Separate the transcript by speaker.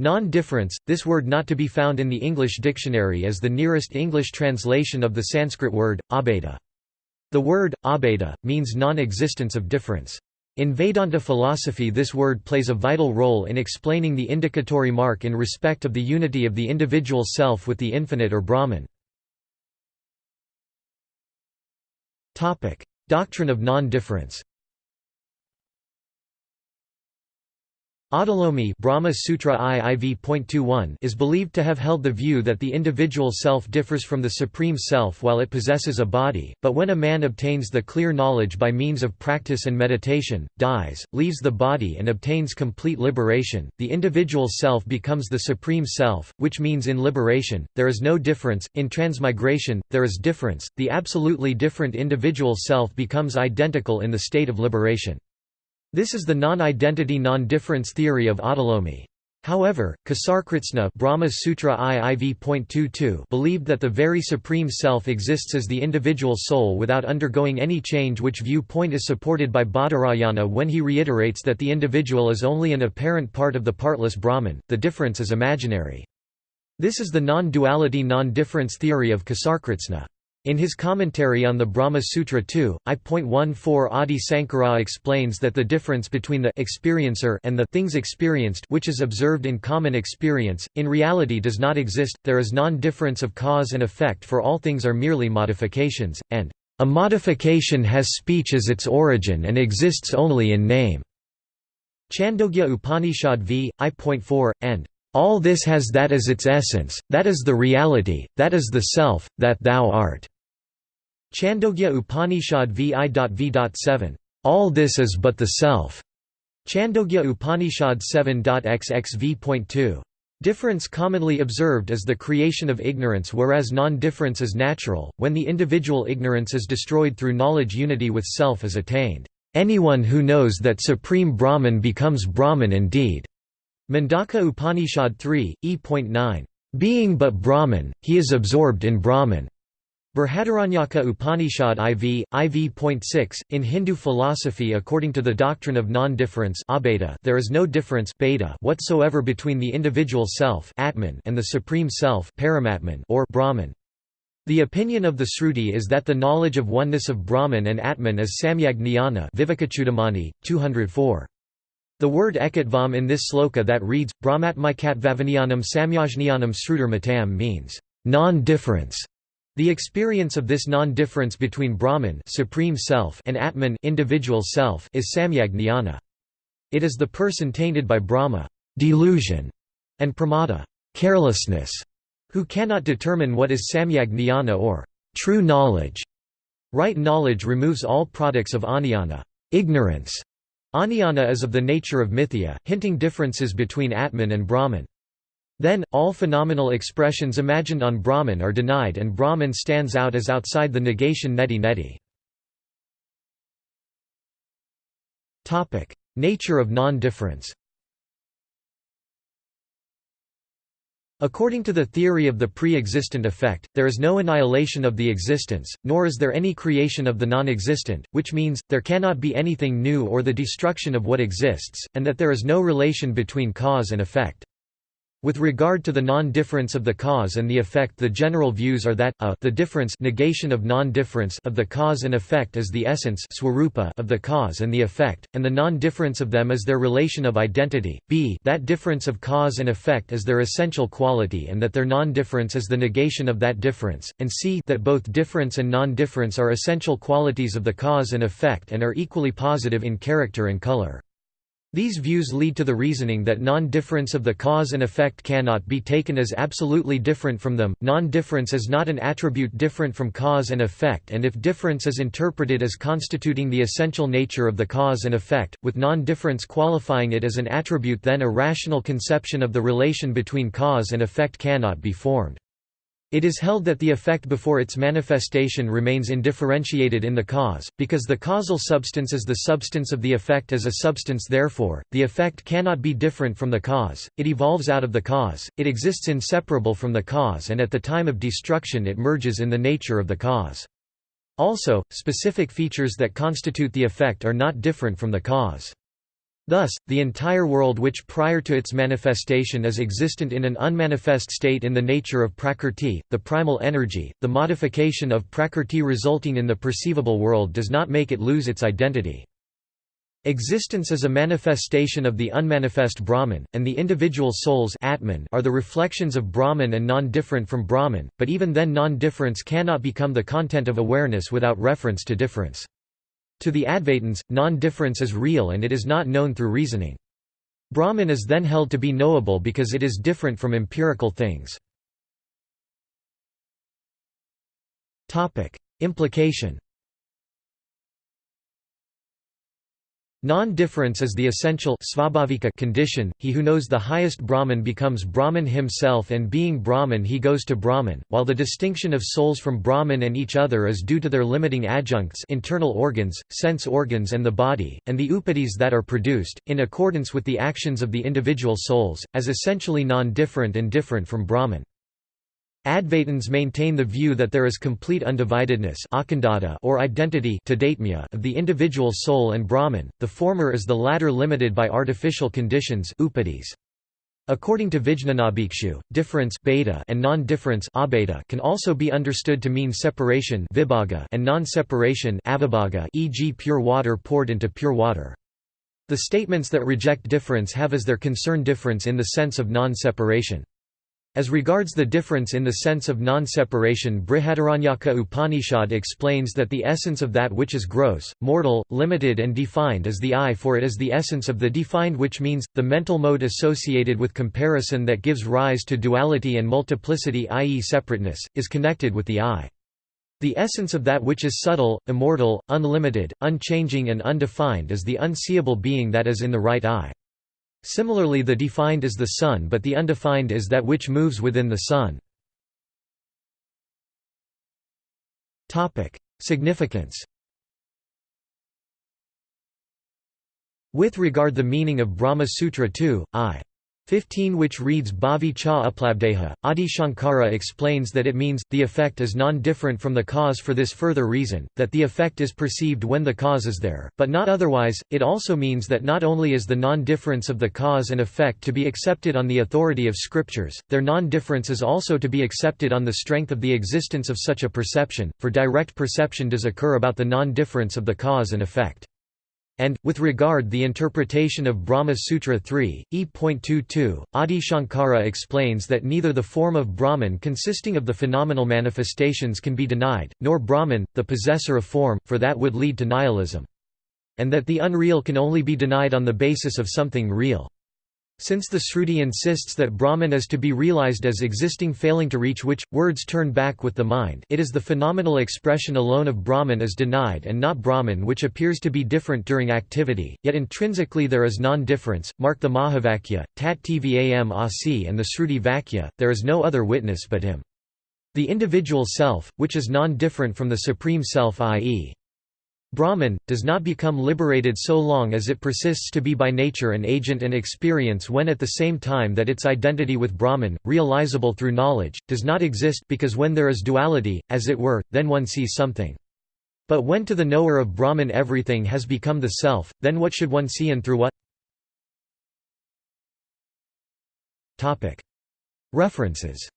Speaker 1: Non-difference, this word not to be found in the English dictionary is the nearest English translation of the Sanskrit word, abheda. The word, abheda, means non-existence of difference. In Vedanta philosophy this word plays a vital role in explaining the indicatory mark in respect of the unity of the individual self with the infinite or Brahman. Doctrine of non-difference Audulomi Brahma Sutra IIV.21 is believed to have held the view that the individual self differs from the Supreme Self while it possesses a body, but when a man obtains the clear knowledge by means of practice and meditation, dies, leaves the body and obtains complete liberation, the individual self becomes the Supreme Self, which means in liberation, there is no difference, in transmigration, there is difference, the absolutely different individual self becomes identical in the state of liberation. This is the non-identity non-difference theory of Audulomi. However, Kasarkritsna Brahma Sutra IIV.22 believed that the very Supreme Self exists as the individual soul without undergoing any change which viewpoint is supported by Badarayana when he reiterates that the individual is only an apparent part of the partless Brahman, the difference is imaginary. This is the non-duality non-difference theory of Kasarkritsna. In his commentary on the Brahma Sutra 2, I.14 Adi Sankara explains that the difference between the experiencer and the things experienced which is observed in common experience, in reality does not exist, there is non-difference of cause and effect for all things are merely modifications, and a modification has speech as its origin and exists only in name. Chandogya Upanishad v. I.4, and all this has that as its essence, that is the reality, that is the self, that thou art. Chandogya Upanishad vi.v.7. All this is but the self. Chandogya Upanishad 7.xxv.2. Difference commonly observed is the creation of ignorance whereas non-difference is natural, when the individual ignorance is destroyed through knowledge unity with self is attained. Anyone who knows that Supreme Brahman becomes Brahman indeed. Mundaka Upanishad 3, e.9. Being but Brahman, he is absorbed in Brahman. Brihadaranyaka Upanishad IV, IV.6, in Hindu philosophy according to the doctrine of non-difference there is no difference whatsoever between the individual self Atman and the Supreme Self or Brahman. The opinion of the Sruti is that the knowledge of oneness of Brahman and Atman is samyag jnana Vivekachudamani, 204. The word ekatvam in this sloka that reads, Brahmatmikat vavaniyanam samyajnanam srutir means, non-difference. The experience of this non-difference between Brahman supreme self and Atman individual self is samyag jnana. It is the person tainted by bhrama delusion, and pramada carelessness, who cannot determine what is samyag jnana or true knowledge. Right knowledge removes all products of ajnana ignorance. Ajnana is of the nature of mithya, hinting differences between Atman and Brahman. Then, all phenomenal expressions imagined on Brahman are denied and Brahman stands out as outside the negation neti neti. Nature of non-difference According to the theory of the pre-existent effect, there is no annihilation of the existence, nor is there any creation of the non-existent, which means, there cannot be anything new or the destruction of what exists, and that there is no relation between cause and effect. With regard to the non-difference of the cause and the effect the general views are that, a the difference negation of non-difference of the cause and effect is the essence of the cause and the effect, and the non-difference of them is their relation of identity, b that difference of cause and effect is their essential quality and that their non-difference is the negation of that difference, and c that both difference and non-difference are essential qualities of the cause and effect and are equally positive in character and color. These views lead to the reasoning that non-difference of the cause and effect cannot be taken as absolutely different from them. Non-difference is not an attribute different from cause and effect and if difference is interpreted as constituting the essential nature of the cause and effect, with non-difference qualifying it as an attribute then a rational conception of the relation between cause and effect cannot be formed. It is held that the effect before its manifestation remains indifferentiated in the cause, because the causal substance is the substance of the effect as a substance therefore, the effect cannot be different from the cause, it evolves out of the cause, it exists inseparable from the cause and at the time of destruction it merges in the nature of the cause. Also, specific features that constitute the effect are not different from the cause. Thus, the entire world which prior to its manifestation is existent in an unmanifest state in the nature of prakrti, the primal energy, the modification of prakrti resulting in the perceivable world does not make it lose its identity. Existence is a manifestation of the unmanifest Brahman, and the individual souls Atman are the reflections of Brahman and non-different from Brahman, but even then non-difference cannot become the content of awareness without reference to difference. To the Advaitins, non-difference is real and it is not known through reasoning. Brahman is then held to be knowable because it is different from empirical things. Implication Non-difference is the essential condition, he who knows the highest Brahman becomes Brahman himself and being Brahman he goes to Brahman, while the distinction of souls from Brahman and each other is due to their limiting adjuncts internal organs, sense organs and the body, and the upadhis that are produced, in accordance with the actions of the individual souls, as essentially non-different and different from Brahman. Advaitins maintain the view that there is complete undividedness or identity of the individual soul and Brahman, the former is the latter limited by artificial conditions. According to Vijnanabhikshu, difference and non-difference can also be understood to mean separation and non-separation e.g. pure water poured into pure water. The statements that reject difference have as their concern difference in the sense of non-separation. As regards the difference in the sense of non-separation Brihadaranyaka Upanishad explains that the essence of that which is gross, mortal, limited and defined is the I for it is the essence of the defined which means, the mental mode associated with comparison that gives rise to duality and multiplicity i.e. separateness, is connected with the I. The essence of that which is subtle, immortal, unlimited, unchanging and undefined is the unseeable being that is in the right I. Similarly the defined is the sun but the undefined is that which moves within the sun. Significance With regard the meaning of Brahma Sutra 2, I. 15 which reads Bhavi cha uplabdeha, Adi Shankara explains that it means, the effect is non-different from the cause for this further reason, that the effect is perceived when the cause is there, but not otherwise, it also means that not only is the non-difference of the cause and effect to be accepted on the authority of scriptures, their non-difference is also to be accepted on the strength of the existence of such a perception, for direct perception does occur about the non-difference of the cause and effect. And, with regard the interpretation of Brahma Sutra 3, e.22, Adi Shankara explains that neither the form of Brahman consisting of the phenomenal manifestations can be denied, nor Brahman, the possessor of form, for that would lead to nihilism. And that the unreal can only be denied on the basis of something real. Since the Sruti insists that Brahman is to be realized as existing failing to reach which, words turn back with the mind it is the phenomenal expression alone of Brahman is denied and not Brahman which appears to be different during activity, yet intrinsically there is non-difference, mark the Mahavakya, Tat Tvam Asi and the Sruti Vakya, there is no other witness but him. The individual self, which is non-different from the Supreme Self i.e. Brahman, does not become liberated so long as it persists to be by nature an agent and experience when at the same time that its identity with Brahman, realizable through knowledge, does not exist because when there is duality, as it were, then one sees something. But when to the knower of Brahman everything has become the self, then what should one see and through what? References